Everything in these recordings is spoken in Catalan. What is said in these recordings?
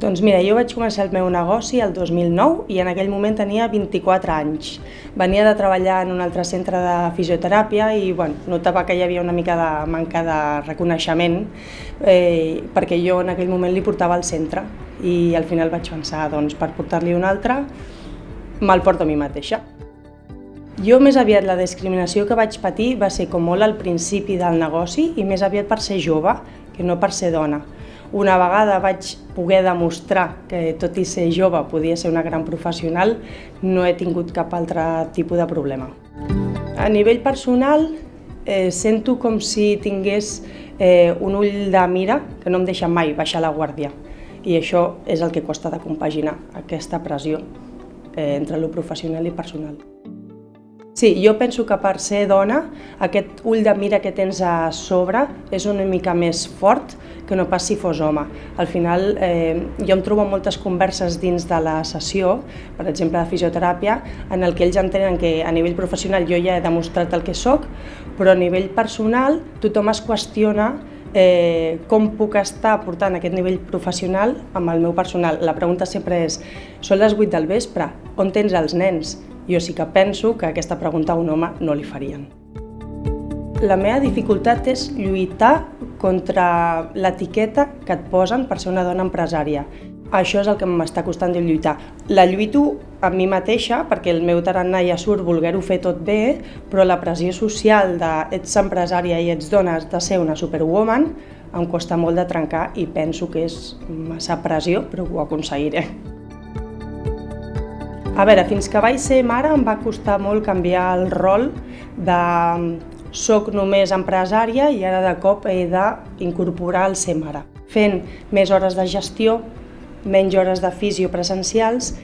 Doncs mira, jo vaig començar el meu negoci el 2009 i en aquell moment tenia 24 anys. Venia de treballar en un altre centre de fisioteràpia i bueno, notava que hi havia una mica de manca de reconeixement eh, perquè jo en aquell moment li portava al centre i al final vaig pensar, doncs per portar-li un altre me'l porto a mi mateixa. Jo més aviat la discriminació que vaig patir va ser com molt al principi del negoci i més aviat per ser jove que no per ser dona. Una vegada vaig poder demostrar que tot i ser jove podia ser una gran professional, no he tingut cap altre tipus de problema. A nivell personal, eh, sento com si tingués eh, un ull de mira que no em deixa mai baixar la guàrdia. I això és el que costa de compaginar, aquesta pressió eh, entre lo professional i personal. Sí, jo penso que per ser dona, aquest ull de mira que tens a sobre és una mica més fort que no pas si fos home. Al final, eh, jo em trobo moltes converses dins de la sessió, per exemple de fisioteràpia, en el que ells entenen que a nivell professional jo ja he demostrat el que sóc, però a nivell personal tothom es qüestiona eh, com puc estar portant aquest nivell professional amb el meu personal. La pregunta sempre és, són les 8 del vespre, on tens els nens? Jo sí que penso que aquesta pregunta a un home no li farien. La meva dificultat és lluitar contra l'etiqueta que et posen per ser una dona empresària. Això és el que m'està costant de lluitar. La lluito a mi mateixa, perquè el meu tarannà ja surt voler-ho fer tot bé, però la pressió social de ets empresària i ets dona, has de ser una superwoman, em costa molt de trencar i penso que és massa pressió, però ho aconseguiré. A veure, fins que vaig ser mare em va costar molt canviar el rol de soc només empresària i ara de cop he d'incorporar el ser mare. Fent més hores de gestió, menys hores de fisio presencials,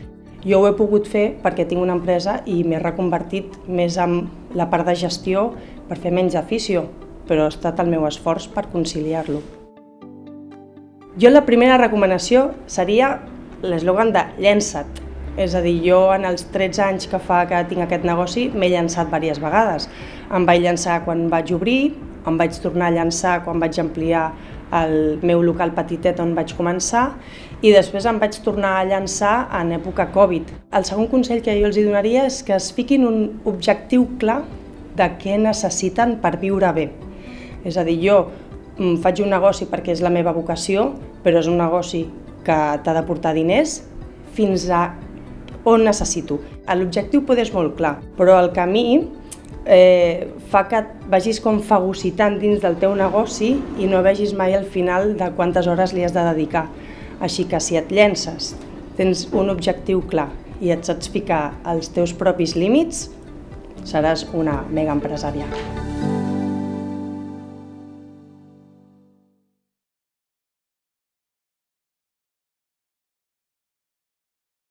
jo ho he pogut fer perquè tinc una empresa i m'he reconvertit més en la part de gestió per fer menys de fisio, però ha estat el meu esforç per conciliar-lo. Jo la primera recomanació seria l'eslògan de llença't, és a dir, jo en els 13 anys que fa que tinc aquest negoci m'he llançat diverses vegades. Em vaig llançar quan vaig obrir, em vaig tornar a llançar quan vaig ampliar el meu local petitet on vaig començar i després em vaig tornar a llançar en època Covid. El segon consell que jo els donaria és que es fiquin un objectiu clar de què necessiten per viure bé. És a dir, jo mm, faig un negoci perquè és la meva vocació, però és un negoci que t'ha de portar diners, fins a on necessito. L'objectiu pot és molt clar, però el camí eh, fa que et vagis com fagocitant dins del teu negoci i no vegis mai al final de quantes hores li has de dedicar. Així que si et llences, tens un objectiu clar i et saps ficar els teus propis límits, seràs una mega empresària.